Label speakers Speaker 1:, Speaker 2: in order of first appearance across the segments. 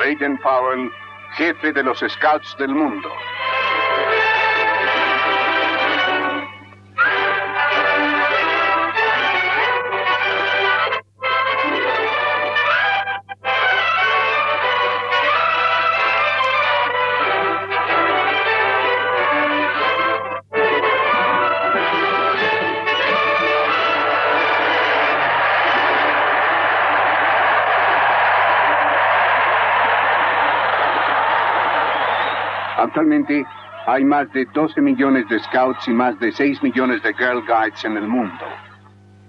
Speaker 1: Baden Powell, jefe de los Scouts del mundo. Actualmente hay más de 12 millones de scouts y más de 6 millones de Girl Guides en el mundo.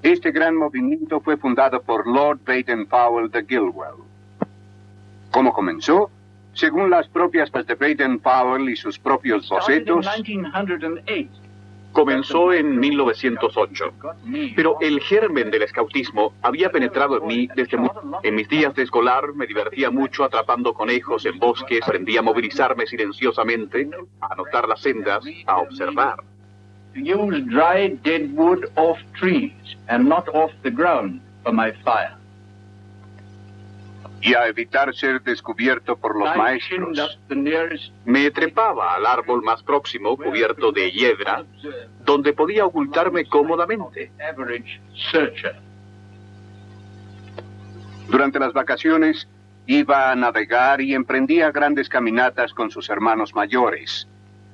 Speaker 1: Este gran movimiento fue fundado por Lord Baden Powell de Gilwell. ¿Cómo comenzó? Según las propias de Baden Powell y sus propios bocetos,
Speaker 2: Comenzó en 1908, pero el germen del escautismo había penetrado en mí desde muy... En mis días de escolar me divertía mucho atrapando conejos en bosques, aprendí a movilizarme silenciosamente, a anotar las sendas, a observar.
Speaker 3: use dry dead wood off trees and not off the ground for my fire.
Speaker 1: Y a evitar ser descubierto por los maestros.
Speaker 2: Me trepaba al árbol más próximo, cubierto de hiedra, donde podía ocultarme cómodamente.
Speaker 1: Durante las vacaciones iba a navegar y emprendía grandes caminatas con sus hermanos mayores,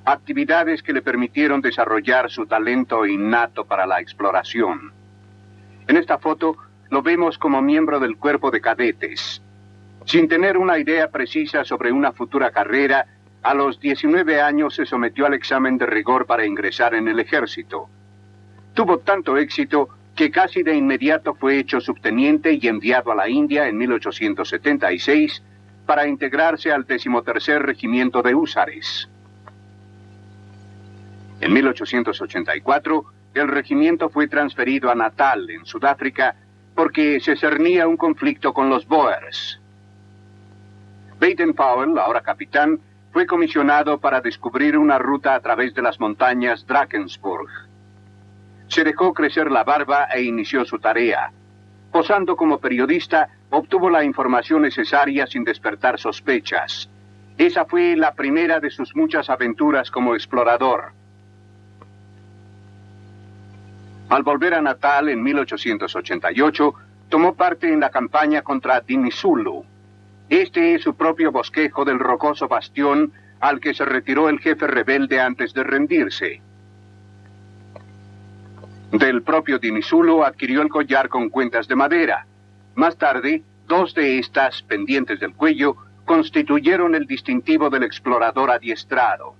Speaker 1: actividades que le permitieron desarrollar su talento innato para la exploración. En esta foto lo vemos como miembro del cuerpo de cadetes. Sin tener una idea precisa sobre una futura carrera, a los 19 años se sometió al examen de rigor para ingresar en el ejército. Tuvo tanto éxito que casi de inmediato fue hecho subteniente y enviado a la India en 1876 para integrarse al decimotercer regimiento de húsares. En 1884, el regimiento fue transferido a Natal, en Sudáfrica, porque se cernía un conflicto con los Boers. Baden Powell, ahora capitán, fue comisionado para descubrir una ruta a través de las montañas Drakensburg. Se dejó crecer la barba e inició su tarea. Posando como periodista, obtuvo la información necesaria sin despertar sospechas. Esa fue la primera de sus muchas aventuras como explorador. Al volver a Natal en 1888, tomó parte en la campaña contra Dinizulu. Este es su propio bosquejo del rocoso bastión al que se retiró el jefe rebelde antes de rendirse. Del propio Dinizulu adquirió el collar con cuentas de madera. Más tarde, dos de estas, pendientes del cuello, constituyeron el distintivo del explorador adiestrado.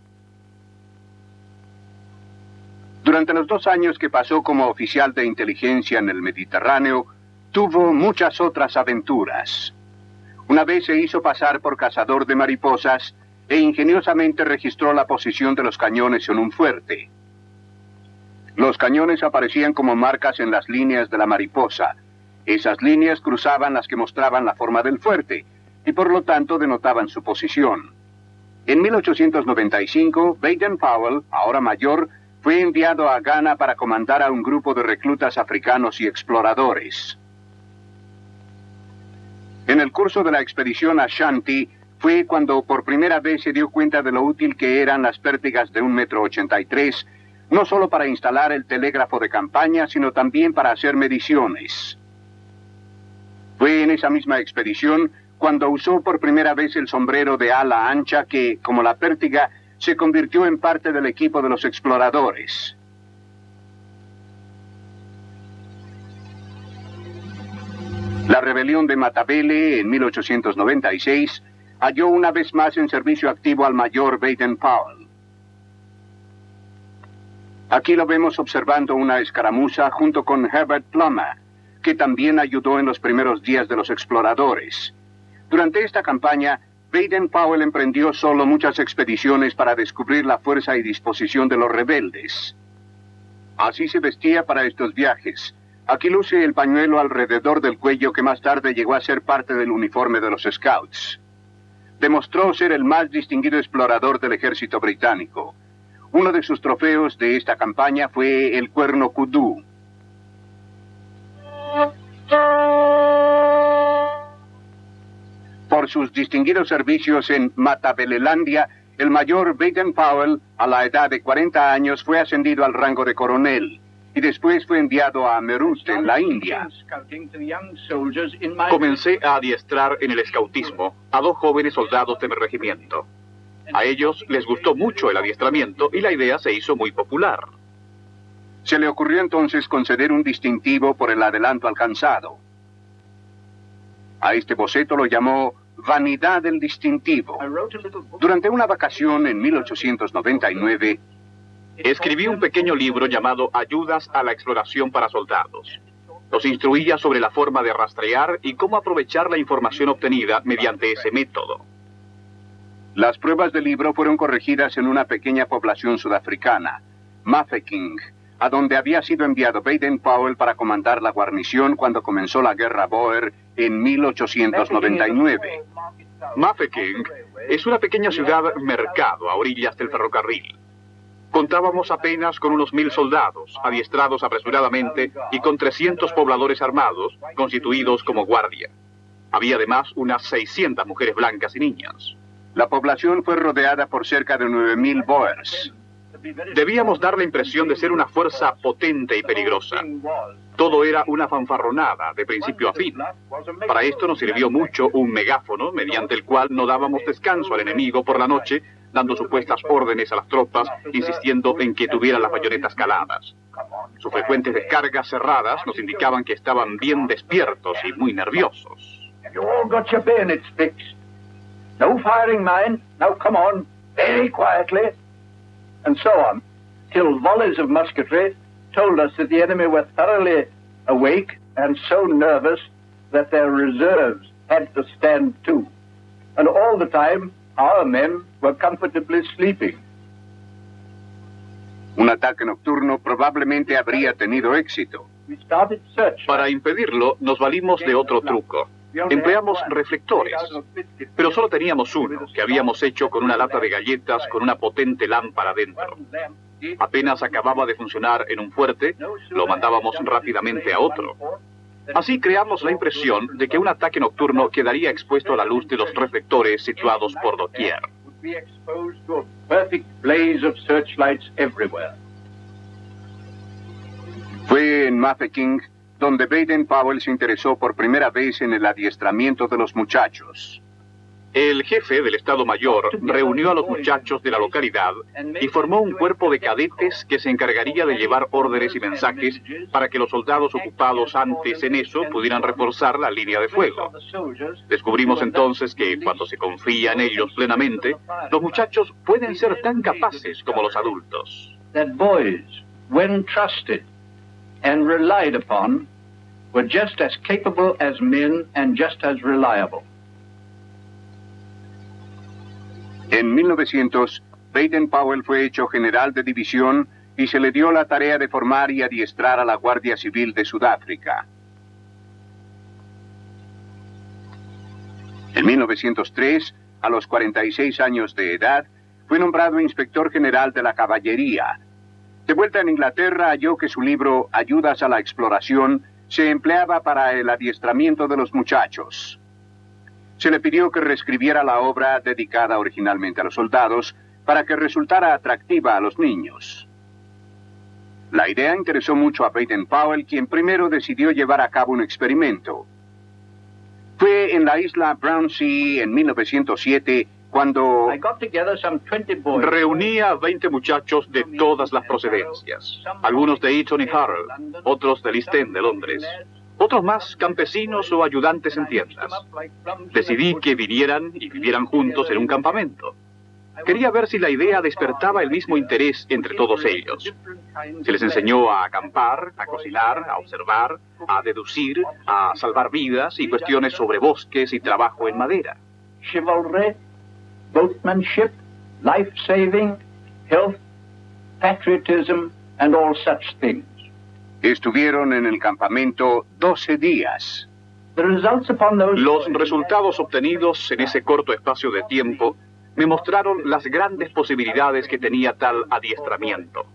Speaker 1: Durante los dos años que pasó como oficial de inteligencia en el Mediterráneo, tuvo muchas otras aventuras. Una vez se hizo pasar por cazador de mariposas e ingeniosamente registró la posición de los cañones en un fuerte. Los cañones aparecían como marcas en las líneas de la mariposa. Esas líneas cruzaban las que mostraban la forma del fuerte y por lo tanto denotaban su posición. En 1895, Baden Powell, ahora mayor, fue enviado a Ghana para comandar a un grupo de reclutas africanos y exploradores. En el curso de la expedición a Shanti fue cuando por primera vez se dio cuenta de lo útil que eran las pértigas de un metro ochenta y tres, no solo para instalar el telégrafo de campaña, sino también para hacer mediciones. Fue en esa misma expedición cuando usó por primera vez el sombrero de ala ancha que, como la pértiga, se convirtió en parte del equipo de los exploradores. La rebelión de Matabele en 1896 halló una vez más en servicio activo al mayor Baden Powell. Aquí lo vemos observando una escaramuza junto con Herbert Plummer, que también ayudó en los primeros días de los exploradores. Durante esta campaña, Baden Powell emprendió solo muchas expediciones para descubrir la fuerza y disposición de los rebeldes. Así se vestía para estos viajes. Aquí luce el pañuelo alrededor del cuello que más tarde llegó a ser parte del uniforme de los Scouts. Demostró ser el más distinguido explorador del ejército británico. Uno de sus trofeos de esta campaña fue el cuerno kudú. Por sus distinguidos servicios en Matabelelandia, el mayor Baden Powell, a la edad de 40 años, fue ascendido al rango de coronel y después fue enviado a Meerut, en la India.
Speaker 2: Comencé a adiestrar en el escautismo a dos jóvenes soldados de mi regimiento. A ellos les gustó mucho el adiestramiento y la idea se hizo muy popular.
Speaker 1: Se le ocurrió entonces conceder un distintivo por el adelanto alcanzado. A este boceto lo llamó Vanidad del Distintivo. Durante una vacación en 1899,
Speaker 2: escribí un pequeño libro llamado Ayudas a la exploración para soldados. Los instruía sobre la forma de rastrear y cómo aprovechar la información obtenida mediante ese método.
Speaker 1: Las pruebas del libro fueron corregidas en una pequeña población sudafricana, Mafeking, a donde había sido enviado Baden Powell para comandar la guarnición cuando comenzó la guerra Boer en 1899.
Speaker 2: Mafeking es una pequeña ciudad mercado a orillas del ferrocarril. Contábamos apenas con unos mil soldados, adiestrados apresuradamente, y con 300 pobladores armados, constituidos como guardia. Había además unas 600 mujeres blancas y niñas.
Speaker 1: La población fue rodeada por cerca de 9.000 Boers.
Speaker 2: Debíamos dar la impresión de ser una fuerza potente y peligrosa. Todo era una fanfarronada, de principio a fin. Para esto nos sirvió mucho un megáfono, mediante el cual no dábamos descanso al enemigo por la noche, dando supuestas órdenes a las tropas, insistiendo en que tuvieran las bayonetas caladas. Sus frecuentes descargas cerradas nos indicaban que estaban bien despiertos y muy nerviosos.
Speaker 3: No firing, mind. Now come on, very quietly. And so on, till volleys of musketry told us that the enemy were thoroughly awake and so nervous that their reserves had to stand too. And all the time, our men were comfortably sleeping.
Speaker 1: Un ataque nocturno probablemente habría tenido éxito.
Speaker 2: Para impedirlo, nos valimos de otro truco. Empleamos reflectores, pero solo teníamos uno, que habíamos hecho con una lata de galletas con una potente lámpara dentro. Apenas acababa de funcionar en un fuerte, lo mandábamos rápidamente a otro. Así creamos la impresión de que un ataque nocturno quedaría expuesto a la luz de los reflectores situados por doquier.
Speaker 1: Fue en Mafeking donde Baden Powell se interesó por primera vez en el adiestramiento de los muchachos.
Speaker 2: El jefe del Estado Mayor reunió a los muchachos de la localidad y formó un cuerpo de cadetes que se encargaría de llevar órdenes y mensajes para que los soldados ocupados antes en eso pudieran reforzar la línea de fuego. Descubrimos entonces que cuando se confía en ellos plenamente, los muchachos pueden ser tan capaces como los adultos.
Speaker 3: were just as capable as men and just as reliable.
Speaker 1: En 1900, Baden Powell fue hecho general de división y se le dio la tarea de formar y adiestrar a la Guardia Civil de Sudáfrica. En 1903, a los 46 años de edad, fue nombrado inspector general de la caballería de vuelta en Inglaterra halló que su libro Ayudas a la Exploración se empleaba para el adiestramiento de los muchachos. Se le pidió que reescribiera la obra dedicada originalmente a los soldados para que resultara atractiva a los niños. La idea interesó mucho a Baden Powell, quien primero decidió llevar a cabo un experimento. Fue en la isla Brownsea en 1907 cuando
Speaker 2: reunía a 20 muchachos de todas las procedencias, algunos de Eton y Harrow, otros de East de Londres, otros más campesinos o ayudantes en tiendas. Decidí que vinieran y vivieran juntos en un campamento. Quería ver si la idea despertaba el mismo interés entre todos ellos. Se les enseñó a acampar, a cocinar, a observar, a deducir, a salvar vidas y cuestiones sobre bosques y trabajo en madera
Speaker 3: boatmanship, life saving, health, patriotism, and all such things.
Speaker 1: Estuvieron en el campamento 12 días.
Speaker 2: Los resultados obtenidos en ese corto espacio de tiempo me mostraron las grandes posibilidades que tenía tal adiestramiento.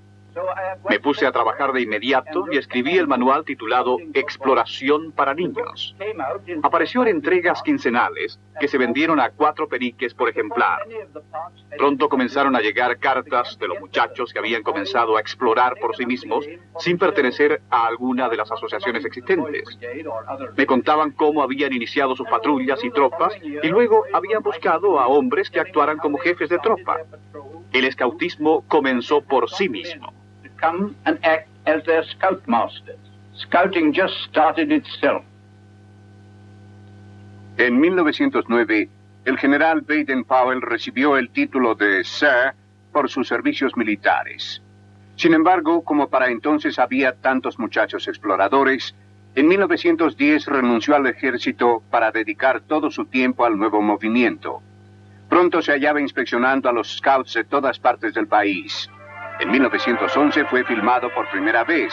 Speaker 2: Me puse a trabajar de inmediato y escribí el manual titulado Exploración para niños. Apareció en entregas quincenales que se vendieron a cuatro periques por ejemplar. Pronto comenzaron a llegar cartas de los muchachos que habían comenzado a explorar por sí mismos sin pertenecer a alguna de las asociaciones existentes. Me contaban cómo habían iniciado sus patrullas y tropas y luego habían buscado a hombres que actuaran como jefes de tropa. El escautismo comenzó por sí mismo
Speaker 3: come and act as their scoutmasters. Scouting just started itself.
Speaker 1: En 1909, el general Baden Powell recibió el título de Sir por sus servicios militares. Sin embargo, como para entonces había tantos muchachos exploradores, en 1910 renunció al ejército para dedicar todo su tiempo al nuevo movimiento. Pronto se hallaba inspeccionando a los scouts de todas partes del país. En 1911 fue filmado por primera vez.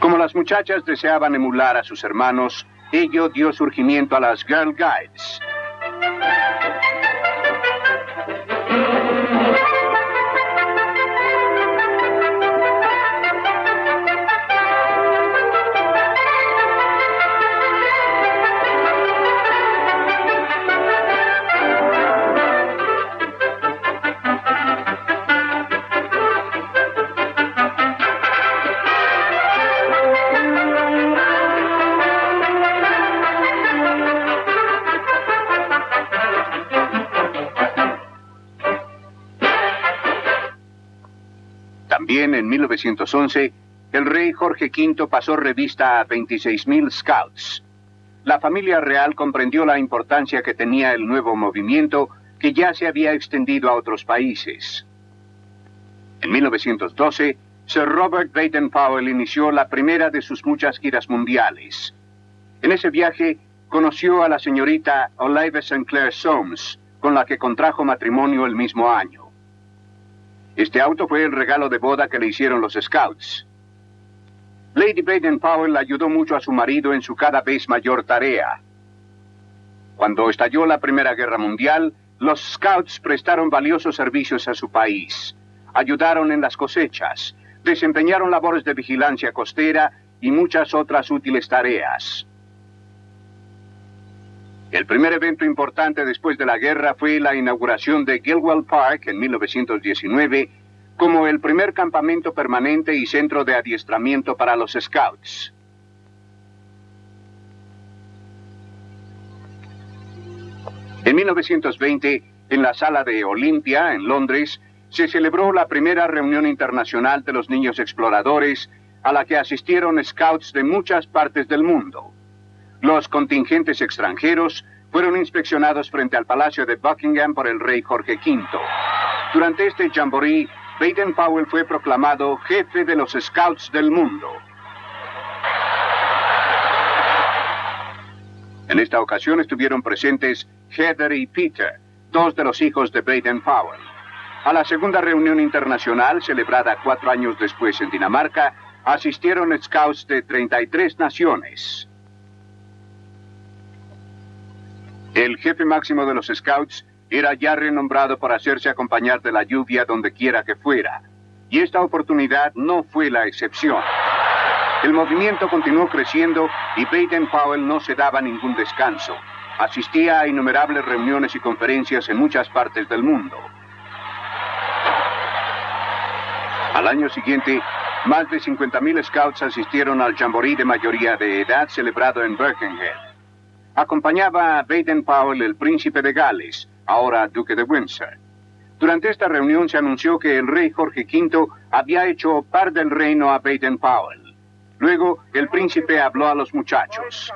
Speaker 1: Como las muchachas deseaban emular a sus hermanos, ello dio surgimiento a las Girl Guides. 1911, el rey Jorge V pasó revista a 26.000 scouts. La familia real comprendió la importancia que tenía el nuevo movimiento que ya se había extendido a otros países. En 1912, Sir Robert Baden-Powell inició la primera de sus muchas giras mundiales. En ese viaje conoció a la señorita Olive St. Clair Soames, con la que contrajo matrimonio el mismo año. Este auto fue el regalo de boda que le hicieron los Scouts. Lady Baden Powell ayudó mucho a su marido en su cada vez mayor tarea. Cuando estalló la Primera Guerra Mundial, los Scouts prestaron valiosos servicios a su país. Ayudaron en las cosechas, desempeñaron labores de vigilancia costera y muchas otras útiles tareas. El primer evento importante después de la guerra fue la inauguración de Gilwell Park en 1919 como el primer campamento permanente y centro de adiestramiento para los Scouts. En 1920, en la sala de Olympia, en Londres, se celebró la primera reunión internacional de los niños exploradores a la que asistieron scouts de muchas partes del mundo. Los contingentes extranjeros fueron inspeccionados frente al Palacio de Buckingham por el rey Jorge V. Durante este jamboree, Baden Powell fue proclamado jefe de los Scouts del mundo. En esta ocasión estuvieron presentes Heather y Peter, dos de los hijos de Baden Powell. A la segunda reunión internacional, celebrada cuatro años después en Dinamarca, asistieron scouts de 33 naciones. El jefe máximo de los Scouts era ya renombrado para hacerse acompañar de la lluvia donde quiera que fuera, y esta oportunidad no fue la excepción. El movimiento continuó creciendo y Baden Powell no se daba ningún descanso. Asistía a innumerables reuniones y conferencias en muchas partes del mundo. Al año siguiente, más de 50.000 scouts asistieron al jamboree de mayoría de edad celebrado en Birkenhead. Acompañaba a Baden Powell el príncipe de Gales, ahora duque de Windsor. Durante esta reunión se anunció que el rey Jorge V había hecho par del reino a Baden Powell. Luego, el príncipe habló a los muchachos.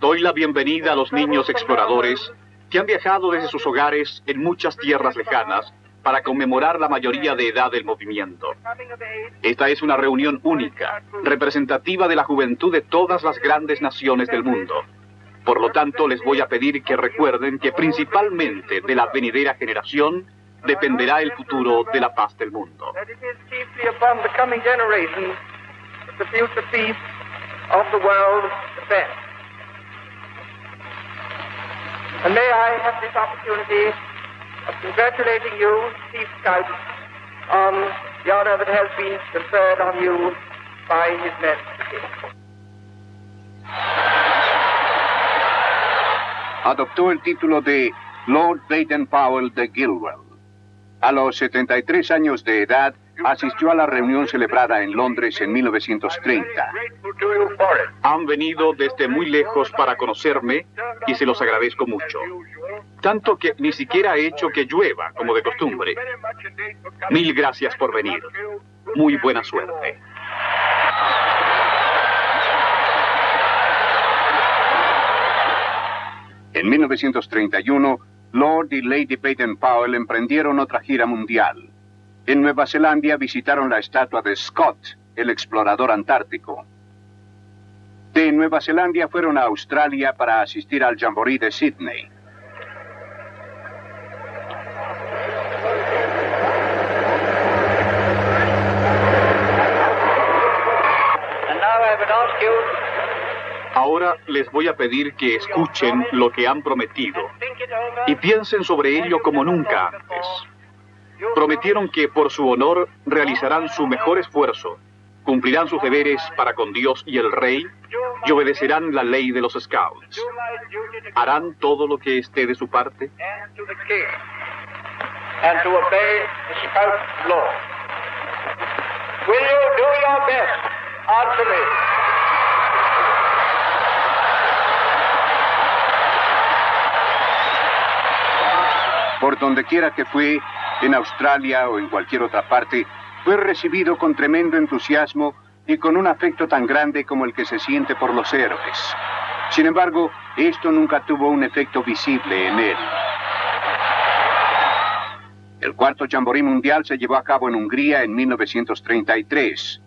Speaker 2: Doy la bienvenida a los niños exploradores que han viajado desde sus hogares en muchas tierras lejanas para conmemorar la mayoría de edad del movimiento. Esta es una reunión única, representativa de la juventud de todas las grandes naciones del mundo. Por lo tanto, les voy a pedir que recuerden que principalmente de la venidera generación dependerá el futuro de la paz del mundo.
Speaker 4: And may I have this opportunity of congratulating you, on the honor that has been conferred on you by His Majesty.
Speaker 1: Adoptó el título de Lord Baden Powell de Gilwell. A los 73 años de edad, asistió a la reunión celebrada en Londres en 1930.
Speaker 2: Han venido desde muy lejos para conocerme y se los agradezco mucho. Tanto que ni siquiera he hecho que llueva, como de costumbre. Mil gracias por venir. Muy buena suerte.
Speaker 1: En 1931, Lord y Lady Baden Powell emprendieron otra gira mundial. En Nueva Zelanda visitaron la estatua de Scott, el explorador antártico. De Nueva Zelanda fueron a Australia para asistir al Jamboree de Sydney.
Speaker 2: Ahora les voy a pedir que escuchen lo que han prometido y piensen sobre ello como nunca antes. Prometieron que por su honor realizarán su mejor esfuerzo, cumplirán sus deberes para con Dios y el Rey y obedecerán la ley de los Scouts. ¿Harán todo lo que esté de su parte?
Speaker 4: Will you do your best? Answer me.
Speaker 1: Por donde quiera que fue, en Australia o en cualquier otra parte, fue recibido con tremendo entusiasmo y con un afecto tan grande como el que se siente por los héroes. Sin embargo, esto nunca tuvo un efecto visible en él. El cuarto Jamboree Mundial se llevó a cabo en Hungría en 1933.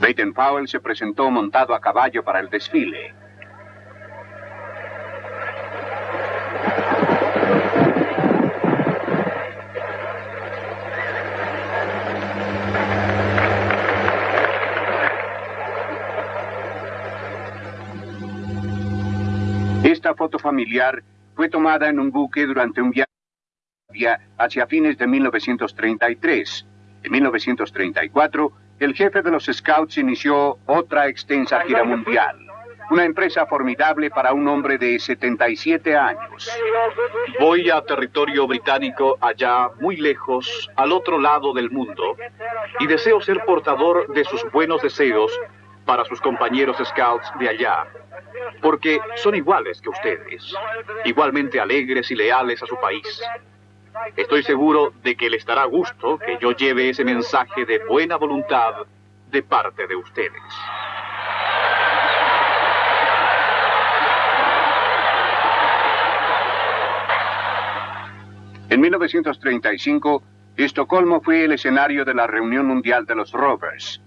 Speaker 1: Baden Powell se presentó montado a caballo para el desfile. Foto familiar fue tomada en un buque durante un viaje hacia fines de 1933. En 1934, el jefe de los Scouts inició otra extensa gira mundial. Una empresa formidable para un hombre de 77 años.
Speaker 2: Voy a territorio británico allá, muy lejos, al otro lado del mundo, y deseo ser portador de sus buenos deseos para sus compañeros Scouts de allá, porque son iguales que ustedes, igualmente alegres y leales a su país. Estoy seguro de que le estará gusto que yo lleve ese mensaje de buena voluntad de parte de ustedes.
Speaker 1: En 1935, Estocolmo fue el escenario de la reunión mundial de los Rovers.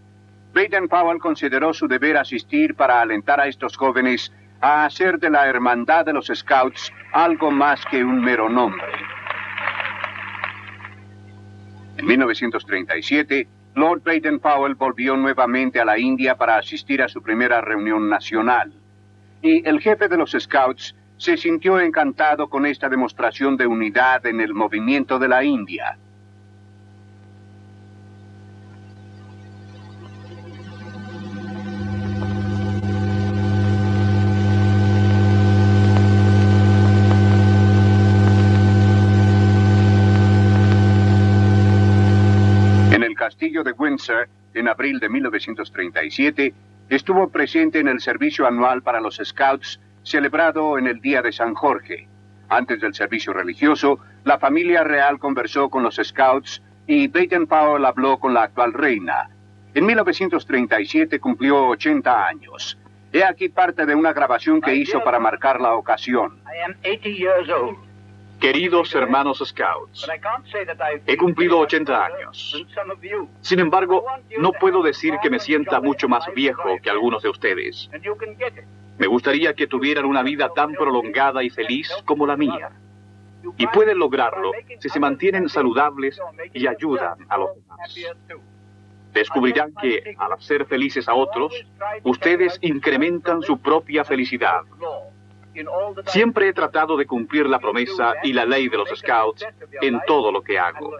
Speaker 1: Baden Powell consideró su deber asistir para alentar a estos jóvenes a hacer de la hermandad de los Scouts algo más que un mero nombre. En 1937, Lord Baden Powell volvió nuevamente a la India para asistir a su primera reunión nacional. Y el jefe de los Scouts se sintió encantado con esta demostración de unidad en el movimiento de la India. Windsor, en abril de 1937, estuvo presente en el servicio anual para los Scouts celebrado en el Día de San Jorge. Antes del servicio religioso, la familia real conversó con los Scouts y Baden Powell habló con la actual reina. En 1937 cumplió 80 años. He aquí parte de una grabación que hizo para marcar la ocasión.
Speaker 3: I am 80 years old.
Speaker 2: Queridos hermanos Scouts, he cumplido 80 años. Sin embargo, no puedo decir que me sienta mucho más viejo que algunos de ustedes. Me gustaría que tuvieran una vida tan prolongada y feliz como la mía. Y pueden lograrlo si se mantienen saludables y ayudan a los demás. Descubrirán que, al hacer felices a otros, ustedes incrementan su propia felicidad. Siempre he tratado de cumplir la promesa y la ley de los Scouts en todo lo que hago.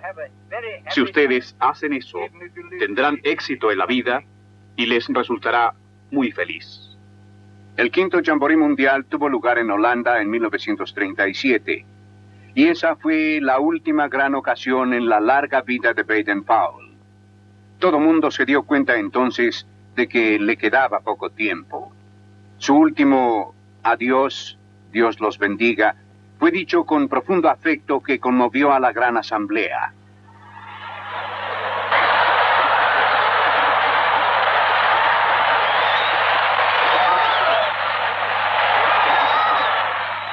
Speaker 2: Si ustedes hacen eso, tendrán éxito en la vida y les resultará muy feliz.
Speaker 1: El quinto Jamboree Mundial tuvo lugar en Holanda en 1937, y esa fue la última gran ocasión en la larga vida de Baden Powell. Todo mundo se dio cuenta entonces de que le quedaba poco tiempo. Su último adiós, Dios los bendiga, fue dicho con profundo afecto que conmovió a la gran asamblea.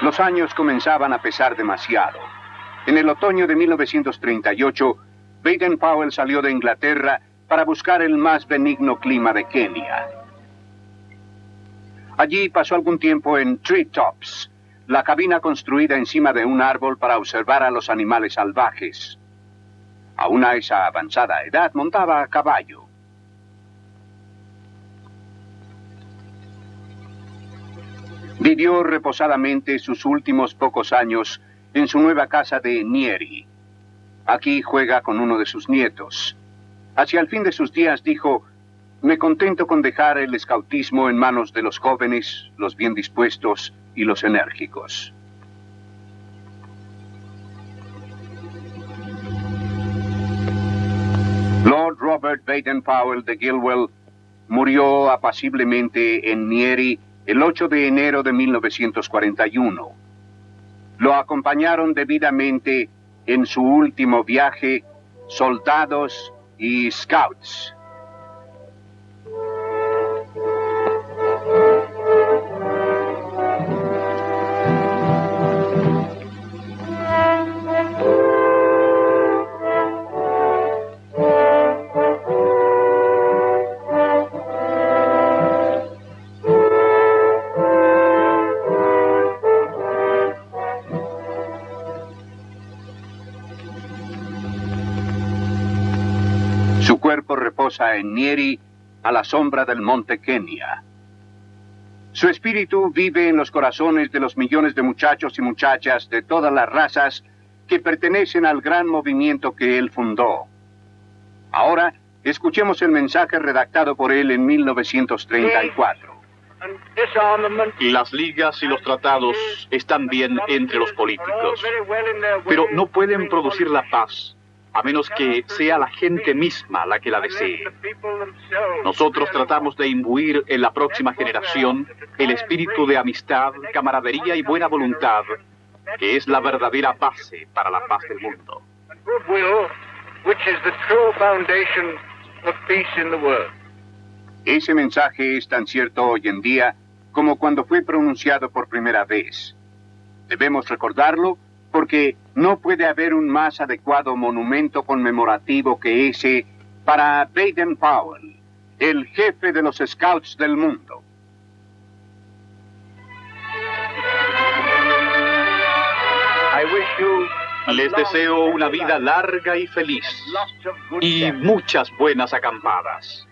Speaker 1: Los años comenzaban a pesar demasiado. En el otoño de 1938, Baden Powell salió de Inglaterra para buscar el más benigno clima de Kenia. Allí pasó algún tiempo en Tree Tops, la cabina construida encima de un árbol para observar a los animales salvajes. Aún a esa avanzada edad montaba a caballo. Vivió reposadamente sus últimos pocos años en su nueva casa de Nieri. Aquí juega con uno de sus nietos. Hacia el fin de sus días dijo, me contento con dejar el escautismo en manos de los jóvenes, los bien dispuestos y los enérgicos. Lord Robert Baden Powell de Gilwell murió apaciblemente en Nieri el 8 de enero de 1941. Lo acompañaron debidamente en su último viaje soldados y scouts. En Nieri a la sombra del monte Kenia. Su espíritu vive en los corazones de los millones de muchachos y muchachas de todas las razas que pertenecen al gran movimiento que él fundó. Ahora, escuchemos el mensaje redactado por él en 1934.
Speaker 2: Las ligas y los tratados están bien entre los políticos, pero no pueden producir la paz a menos que sea la gente misma la que la desee. Nosotros tratamos de imbuir en la próxima generación el espíritu de amistad, camaradería y buena voluntad, que es la verdadera base para la paz del mundo.
Speaker 1: Ese mensaje es tan cierto hoy en día como cuando fue pronunciado por primera vez. Debemos recordarlo porque no puede haber un más adecuado monumento conmemorativo que ese para Baden Powell, el jefe de los Scouts del mundo.
Speaker 2: Les deseo una vida larga y feliz y muchas buenas acampadas.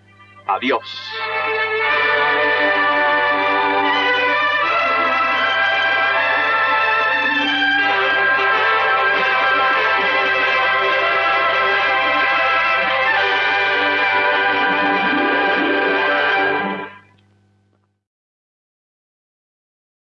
Speaker 2: Adiós.